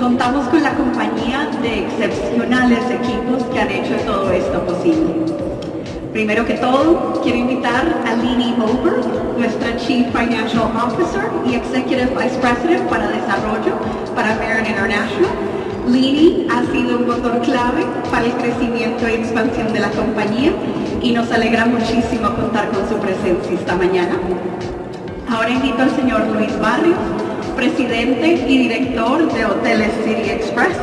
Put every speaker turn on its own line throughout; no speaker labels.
contamos con la compañía de excepcionales equipos que han hecho todo esto posible. Primero que todo, quiero invitar a Lini Ober, nuestra Chief Financial Officer y Executive Vice President para Desarrollo para Marriott International. Lini ha sido un motor clave para el crecimiento y expansión de la compañía y nos alegra muchísimo contar con su presencia esta mañana. Ahora invito al señor Luis Barrios, presidente y director de Hoteles City Express,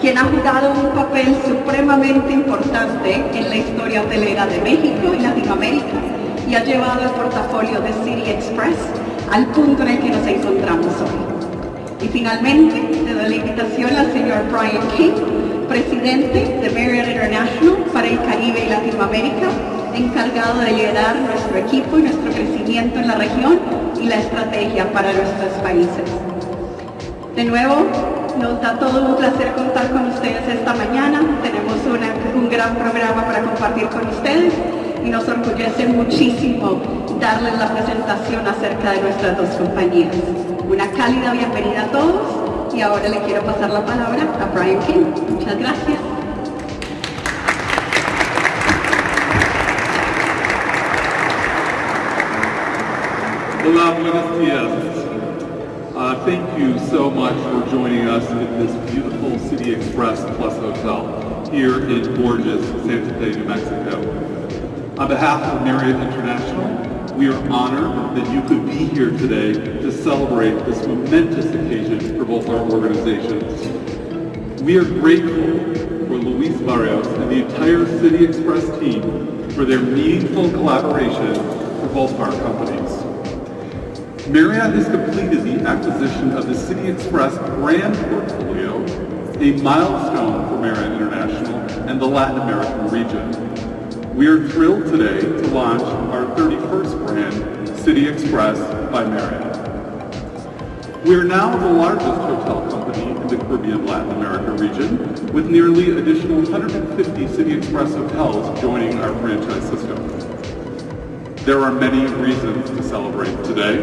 quien ha jugado un papel supremamente importante en la historia hotelera de México y Latinoamérica y ha llevado el portafolio de City Express al punto en el que nos encontramos hoy. Y finalmente, le doy la invitación al señor Brian King, presidente de Marriott International para el Caribe y Latinoamérica, encargado de liderar nuestro equipo y nuestro crecimiento en la región y la estrategia para nuestros países. De nuevo, nos da todo un placer contar con ustedes esta mañana. Tenemos un gran programa para compartir con ustedes y nos orgullece muchísimo darles la presentación acerca de nuestras dos compañías. Una cálida bienvenida a todos y ahora le quiero pasar la palabra a Brian King. Muchas gracias.
Buenos dias. Uh, thank you so much for joining us in this beautiful City Express Plus Hotel here in gorgeous Santa Fe, New Mexico. On behalf of Marriott International, we are honored that you could be here today to celebrate this momentous occasion for both our organizations. We are grateful for Luis Barrios and the entire City Express team for their meaningful collaboration for both our companies. Marriott has completed the acquisition of the City Express brand portfolio, a milestone for Marriott International and the Latin American region. We are thrilled today to launch our 31st brand, City Express by Marriott. We are now the largest hotel company in the Caribbean Latin America region, with nearly additional 150 City Express hotels joining our franchise system. There are many reasons to celebrate today.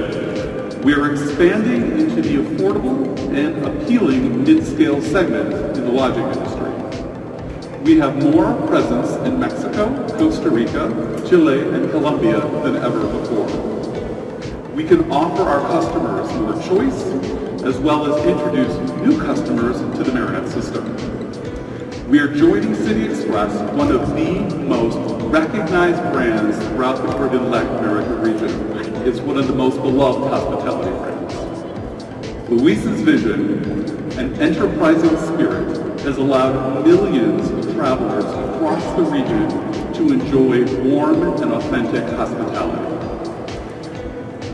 We are expanding into the affordable and appealing mid-scale segment in the lodging industry. We have more presence in Mexico, Costa Rica, Chile, and Colombia than ever before. We can offer our customers more choice, as well as introduce new customers to the Marriott system. We are joining City Express, one of the most recognized brands throughout the Caribbean Latin America region. It's one of the most beloved hospitality brands. Luis's vision and enterprising spirit has allowed millions of travelers across the region to enjoy warm and authentic hospitality.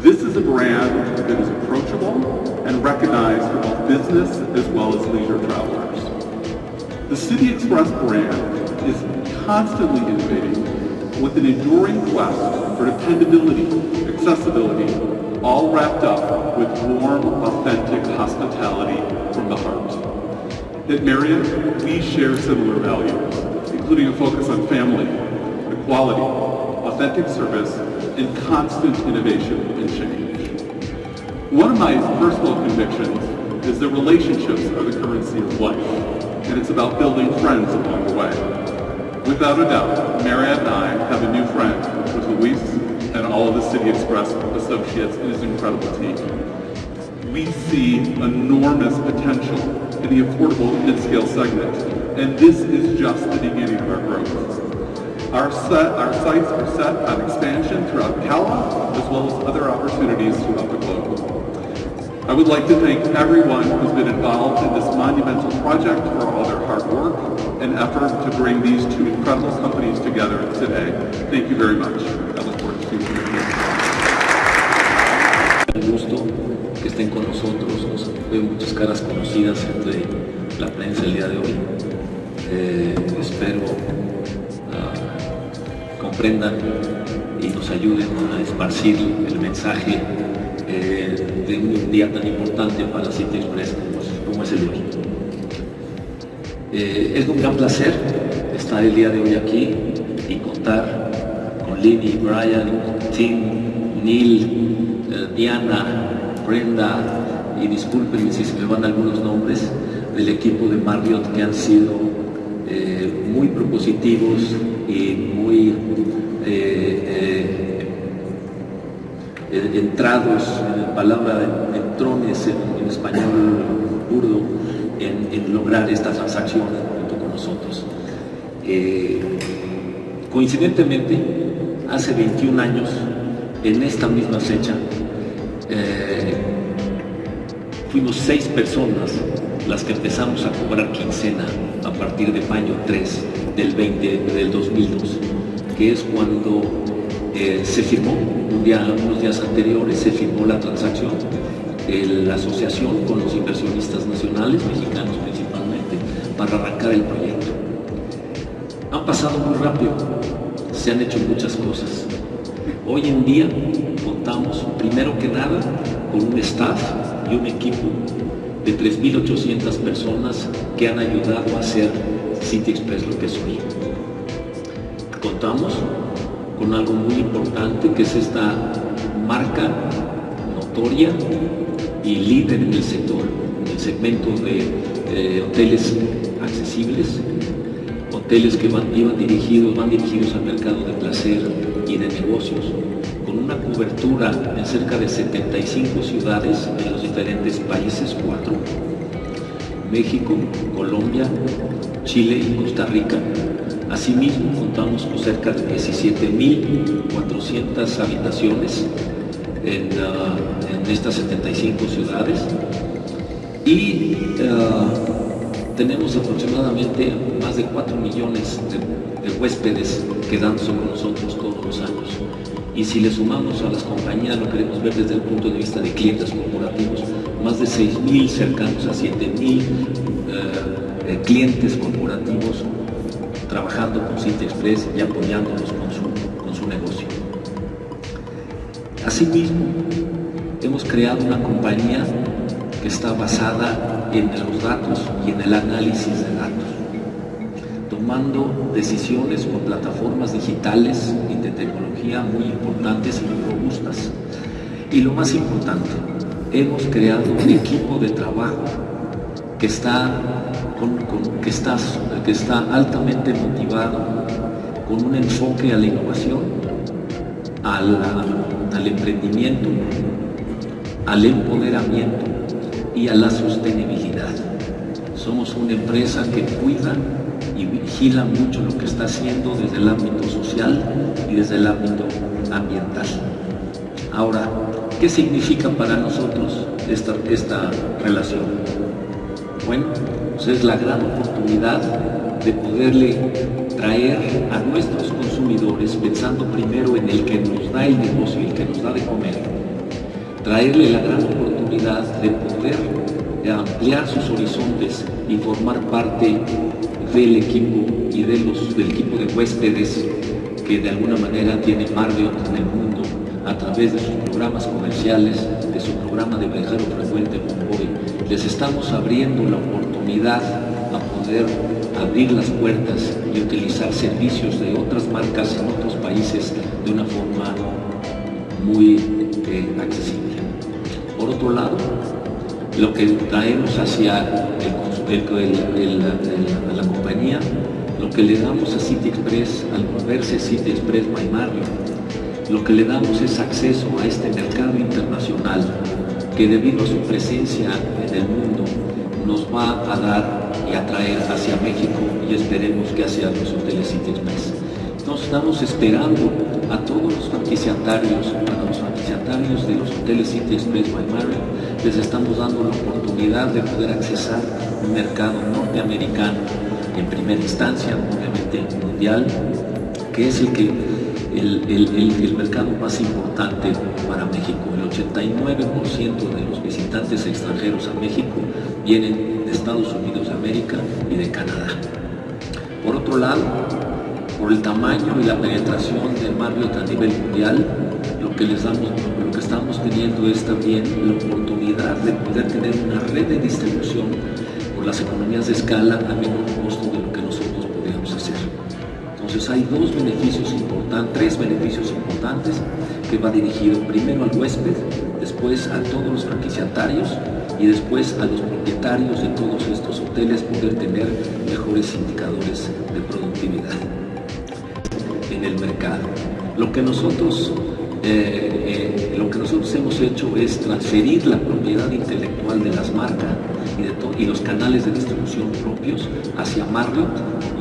This is a brand that is approachable and recognized for both business as well as leisure travelers. The City Express brand is constantly innovating with an enduring quest for dependability, accessibility, all wrapped up with warm, authentic hospitality from the heart. At Marriott, we share similar values, including a focus on family, equality, authentic service, and constant innovation and change. One of my personal convictions is that relationships are the currency of life and it's about building friends along the way. Without a doubt, Marriott and I have a new friend with Luis and all of the City Express associates and his incredible team. We see enormous potential in the affordable mid-scale segment, and this is just the beginning of our growth. Our, set, our sights are set on expansion throughout CALA, as well as other opportunities throughout the globe. I would like to thank everyone who's been involved in this monumental project for all their hard work and effort to bring these two incredible companies together today. Thank you very much. I look forward to seeing you.
Eh, espero uh, comprendan y nos ayuden a esparcir el mensaje eh, de un día tan importante para City Express como es, el hoy. Eh, es un gran placer estar el día de hoy aquí y contar con Lily, Brian, Tim, Neil, eh, Diana, Brenda y discúlpenme si se me van algunos nombres del equipo de Marriott que han sido muy propositivos y muy entrados en la palabra de, trones en, español burdo en, lograr esta transacción junto con nosotros. Eh, coincidentemente, hace 21 años, en esta misma fecha, eh, fuimos seis personas las que empezamos a cobrar quincena a partir de mayo 3 del 20 del 2002, que es cuando eh, se firmó, un día, unos días anteriores, se firmó la transacción la asociación con los inversionistas nacionales, mexicanos principalmente, para arrancar el proyecto. Han pasado muy rápido, se han hecho muchas cosas. Hoy en día contamos, primero que nada, con un staff y un equipo de 3.800 personas que han ayudado a hacer City Express lo que es hoy. Contamos con algo muy importante que es esta marca notoria y líder en el sector, en el segmento de hoteles accesibles, hoteles que van, dirigidos, van dirigidos al mercado de placer y de negocios, con una cobertura en cerca de 75 ciudades en los diferentes países, cuatro, México, Colombia, Chile y Costa Rica, Asimismo, contamos con cerca de 17.400 habitaciones en, ah, estas 75 ciudades y ah, tenemos aproximadamente más de 4 millones de, huéspedes quedándose con nosotros todos los años. Y si le sumamos a las compañías, lo queremos ver desde el punto de vista de clientes corporativos, más de 6.000 cercanos a 7.000 ah, clientes corporativos trabajando con City Express y apoyándonos con su, con su negocio. Asimismo, hemos creado una compañía que está basada en los datos y en el análisis de datos, tomando decisiones con plataformas digitales y de tecnología muy importantes y muy robustas. Y lo más importante, hemos creado un equipo de trabajo que está que, estás, que está altamente motivado con un enfoque a la innovación, al emprendimiento, al empoderamiento y a la sostenibilidad. Somos una empresa que cuida y vigila mucho lo que está haciendo desde el ámbito social y desde el ámbito ambiental. Ahora, ¿qué significa para nosotros esta, esta relación? Bueno, pues es la gran oportunidad de poderle traer a nuestros consumidores, pensando primero en el que nos da el negocio y el que nos da de comer, traerle la gran oportunidad de poder ampliar sus horizontes y formar parte del equipo y de los, del equipo de huéspedes que de alguna manera tiene Marriott en el mundo a través de sus programas comerciales, de su programa de viajero frecuente Convoy. Les estamos abriendo la oportunidad a poder abrir las puertas y utilizar servicios de otras marcas en otros países de una forma muy eh, accesible. Por otro lado, lo que traemos hacia la compañía, lo que le damos a City Express al moverse City Express by Mario, lo que le damos es acceso a este mercado internacional que debido a su presencia en el mundo nos va a dar y atraer hacia México y esperemos que hacia los hoteles City Express. Entonces estamos esperando a todos los franquiciatarios, a los franquiciatarios de los hoteles City Express by Marriott, les estamos dando la oportunidad de poder accesar un mercado norteamericano en primera instancia, obviamente mundial, que es el que el, el, mercado más importante para México. El 89% de los visitantes extranjeros a México vienen de Estados Unidos de América y de Canadá. Por otro lado, por el tamaño y la penetración del Marriott a nivel mundial, lo que les damos, lo que estamos teniendo es también la oportunidad de poder tener una red de distribución por las economías de escala a menor costo de lo que nosotros podríamos hacer. Entonces hay dos beneficios importantes, tres beneficios importantes que va dirigido primero al huésped, después a todos los franquiciatarios y después a los propietarios de todos estos hoteles poder tener mejores indicadores de productividad en el mercado. Lo que nosotros, eh, eh, lo que nosotros hemos hecho es transferir la propiedad intelectual de las marcas y, de y los canales de distribución propios hacia Marriott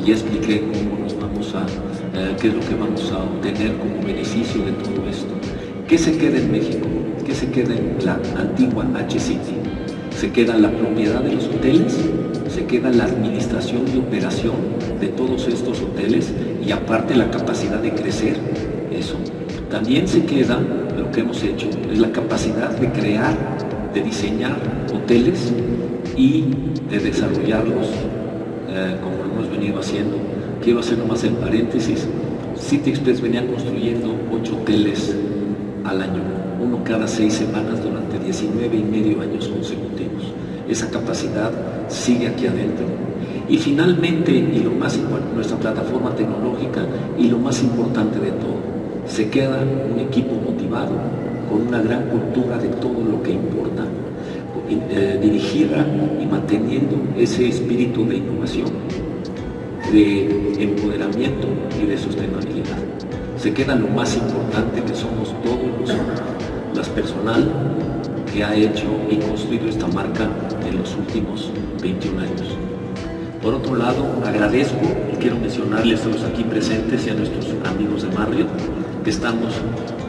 y ya expliqué cómo nos vamos a, eh, qué es lo que vamos a obtener como beneficio de todo esto. ¿Qué se queda en México? ¿Qué se queda en la antigua H-City? Se queda la propiedad de los hoteles, se queda la administración y operación de todos estos hoteles y aparte la capacidad de crecer, eso. También se queda, lo que hemos hecho, es la capacidad de crear, de diseñar hoteles y de desarrollarlos eh, como lo hemos venido haciendo. Quiero hacer nomás el paréntesis, City Express venía construyendo ocho hoteles al año, uno cada seis semanas durante 19 y medio años consecutivos. Esa capacidad sigue aquí adentro. Y finalmente, y lo más importante, nuestra plataforma tecnológica y lo más importante de todo, se queda un equipo motivado, con una gran cultura de todo lo que importa, eh, dirigida y manteniendo ese espíritu de innovación, de empoderamiento y de sostenibilidad. Se queda lo más importante que somos todos los, las personal que ha hecho y construido esta marca en los últimos 21 años. Por otro lado, agradezco y quiero mencionarles a los aquí presentes y a nuestros amigos de Marriott que estamos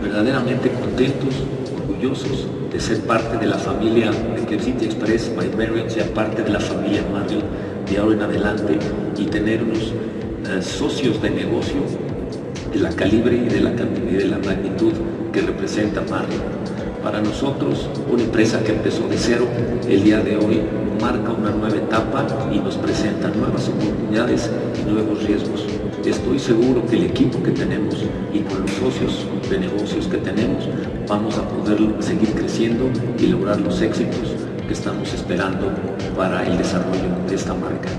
verdaderamente contentos, orgullosos de ser parte de la familia de que City Express by Marriott sea parte de la familia Marriott de ahora en adelante y tener unos eh, socios de negocio de la calibre y de la, y de la magnitud que representa Marriott. Para nosotros, una empresa que empezó de cero, el día de hoy marca una nueva etapa y nos presenta nuevas oportunidades y nuevos riesgos. Estoy seguro que el equipo que tenemos y con los socios de negocios que tenemos vamos a poder seguir creciendo y lograr los éxitos que estamos esperando para el desarrollo de esta marca.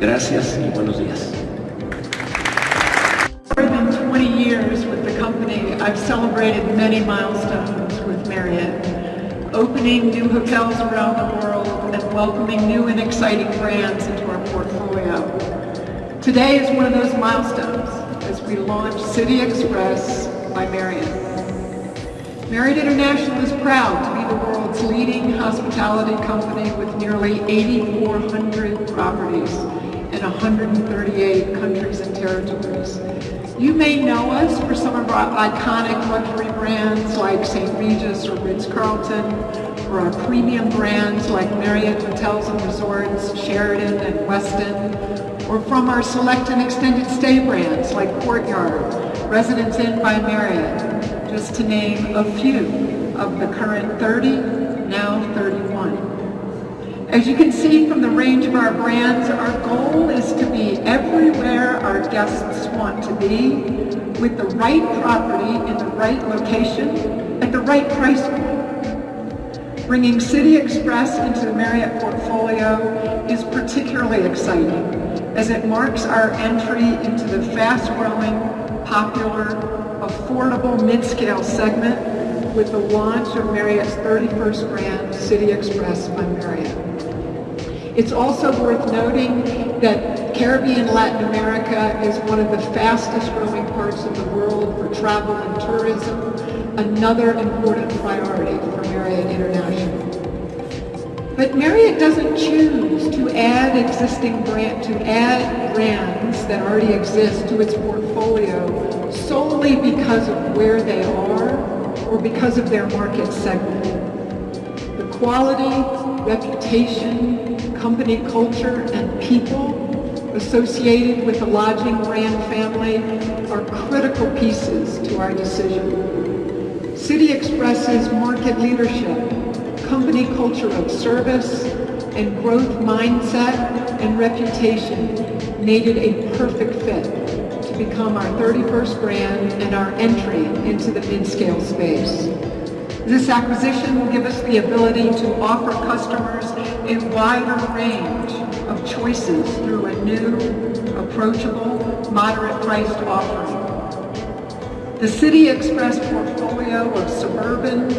Gracias y buenos días.
I've celebrated many milestones with Marriott, opening new hotels around the world and welcoming new and exciting brands into our portfolio. Today is one of those milestones as we launch City Express by Marriott. Marriott International is proud to be the world's leading hospitality company with nearly 8,400 properties in 138 countries and territories. You may know us for some of our iconic luxury brands like St. Regis or Ritz-Carlton, or our premium brands like Marriott Hotels and Resorts, Sheridan and Westin, or from our select and extended stay brands like Courtyard, Residence Inn by Marriott, just to name a few of the current 30, now 31. As you can see from the range of our brands, our goal is to be everywhere our guests want to be with the right property in the right location at the right price point. Bringing City Express into the Marriott portfolio is particularly exciting as it marks our entry into the fast-growing, popular, affordable mid-scale segment with the launch of Marriott's 31st brand, City Express by Marriott. It's also worth noting that Caribbean Latin America is one of the fastest growing parts of the world for travel and tourism, another important priority for Marriott International. But Marriott doesn't choose to add existing brand, to add brands that already exist to its portfolio solely because of where they are or because of their market segment. The quality, reputation, company culture and people associated with the lodging brand family are critical pieces to our decision. City Express's market leadership, company culture of service, and growth mindset and reputation made it a perfect fit become our 31st brand and our entry into the mid-scale space. This acquisition will give us the ability to offer customers a wider range of choices through a new, approachable, moderate-priced offering. The City Express portfolio of suburban,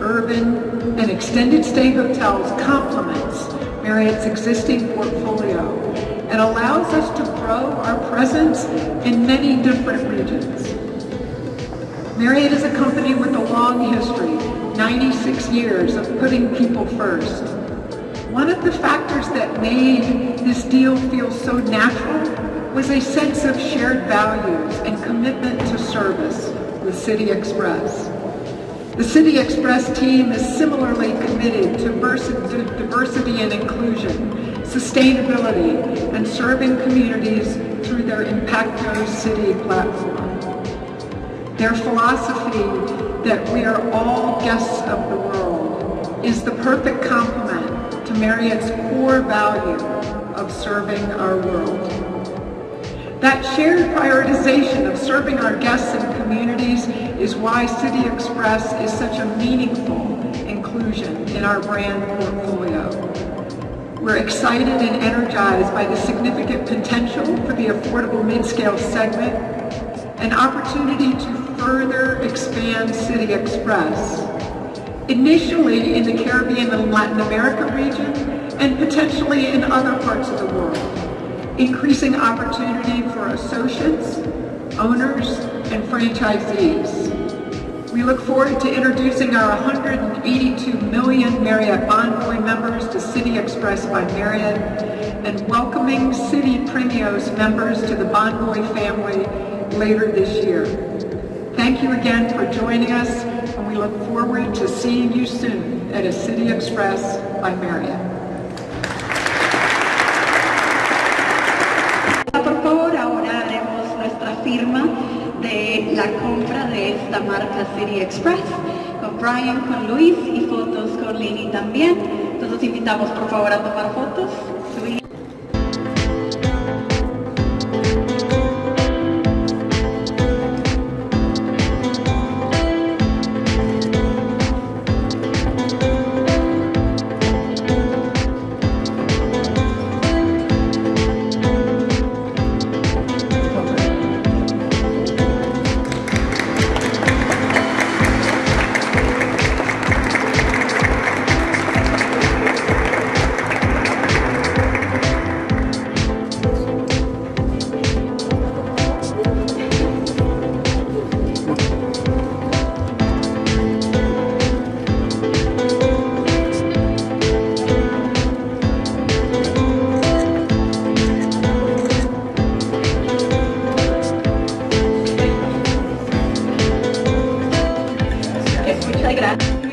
urban, and extended stay hotels complements Marriott's existing portfolio and allows us to grow our presence in many different regions. Marriott is a company with a long history, 96 years of putting people first. One of the factors that made this deal feel so natural was a sense of shared values and commitment to service with City Express. The City Express team is similarly committed to diversity and inclusion, sustainability, and serving communities through their Impacto City platform. Their philosophy that we are all guests of the world is the perfect complement to Marriott's core value of serving our world. That shared prioritization of serving our guests and communities is why City Express is such a meaningful inclusion in our brand portfolio. We're excited and energized by the significant potential for the affordable mid-scale segment, an opportunity to further expand City Express, initially in the Caribbean and Latin America region, and potentially in other parts of the world, increasing opportunity for associates, owners, and franchisees. We look forward to introducing our 182 million Marriott Bonvoy members to City Express by Marriott and welcoming City Premios members to the Bonvoy family later this year. Thank you again for joining us and we look forward to seeing you soon at a City Express by Marriott.
Esta marca City Express, con Brian, con Luis y fotos con Lini también. Entonces invitamos por favor a tomar fotos.
quebrar.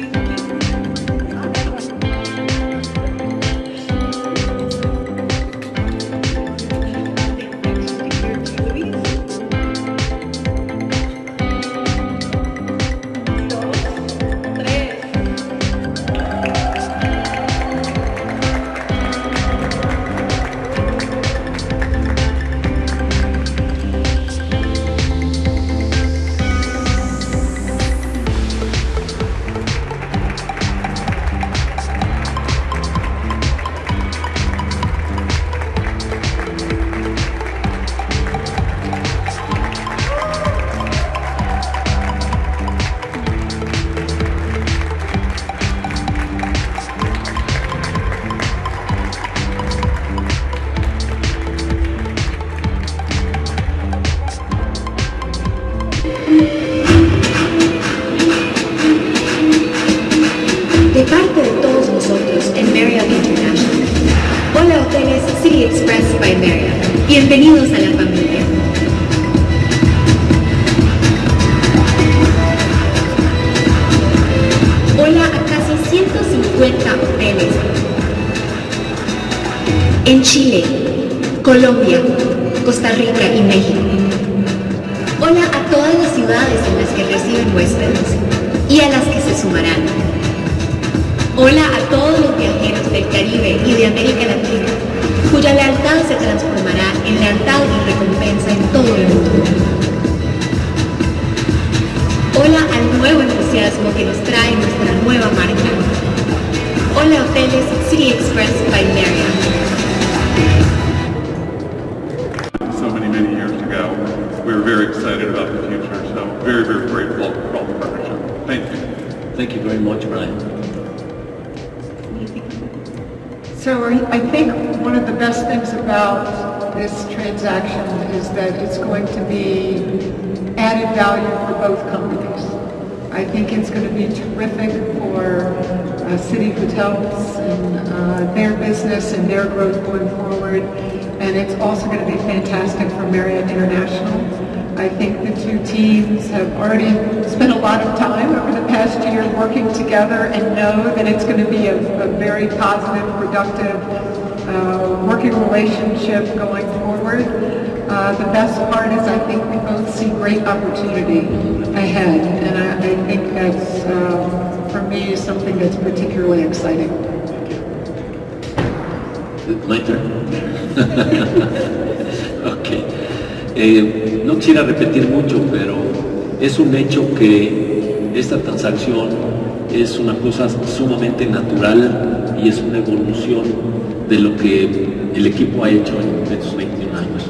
Caribe y de América Latina. cuya lealtad se transformará en lealtad y recompensa en todo el mundo. Hola al nuevo entusiasmo que nos trae nuestra nueva marca. Hola Hoteles City Express by Marriott.
so many, many years ago. We were very excited about the future, so very, very grateful for all the partnership. Thank you.
Thank you very much, Brian.
So I think one of the best things about this transaction is that it's going to be added value for both companies. I think it's going to be terrific for uh, city hotels and uh, their business and their growth going forward. And it's also going to be fantastic for Marriott International. I think the two teams have already spent a lot of time over the past year working together and know that it's going to be a, a very positive, productive uh, working relationship going forward. Uh, the best part is I think we both see great opportunity ahead, and I, I think that's, uh, for me, something that's particularly exciting.
My turn. ok. Eh, no quisiera repetir mucho, pero es un hecho que esta transacción es una cosa sumamente natural y es una evolución de lo que el equipo ha hecho en estos 21 años.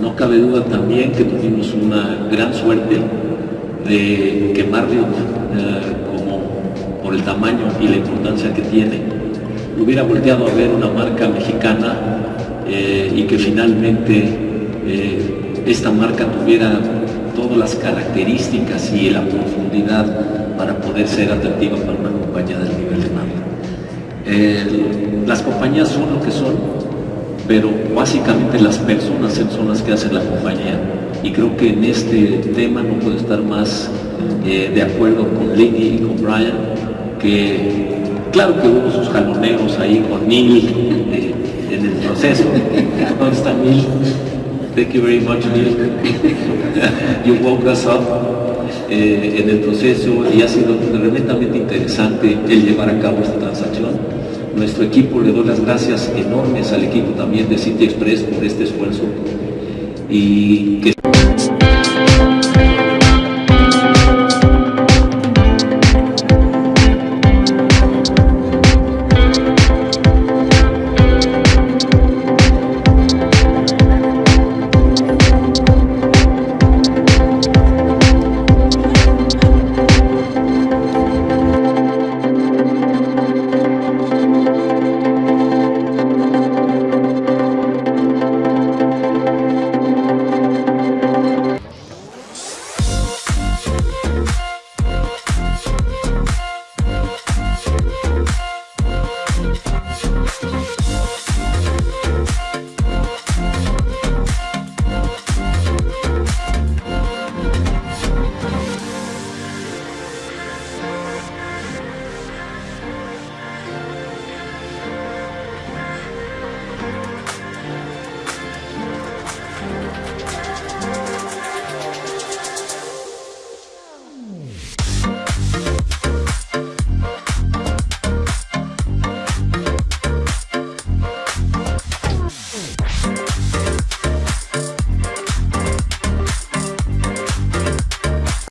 No cabe duda también que tuvimos una gran suerte de que Marriott, eh, el tamaño y la importancia que tiene, hubiera volteado a ver una marca mexicana eh, y que finalmente eh, esta marca tuviera todas las características y la profundidad para poder ser atractiva para una compañía del nivel de. Eh, las compañías son lo que son, pero básicamente las personas son las que hacen la compañía. Y creo que en este tema no puedo estar más eh, de acuerdo con Lady y con Brian, que claro que hubo sus jaloneos ahí con Neil eh, en el proceso. ¿Dónde está Neil? Thank you very much, Neil. you woke us up eh, en el proceso y ha sido tremendamente interesante el llevar a cabo esta transacción. Nuestro equipo le doy las gracias enormes al equipo también de City Express por este esfuerzo y